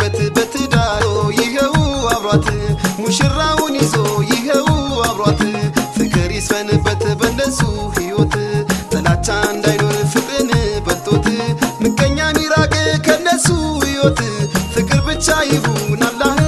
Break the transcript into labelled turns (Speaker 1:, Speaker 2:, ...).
Speaker 1: ያለበት በትዳሮ ይኸው አብሯት ሙሽራውን ይዞ ይኸው አብሯት ፍቅር ይስፈንበት በነሱ ህይወት ጥላቻ እንዳይኖር ፍቅርን በልቶት ምቀኛ ሚራቅ ከነሱ ሕይወት ፍቅር ብቻ ይሁን አላህ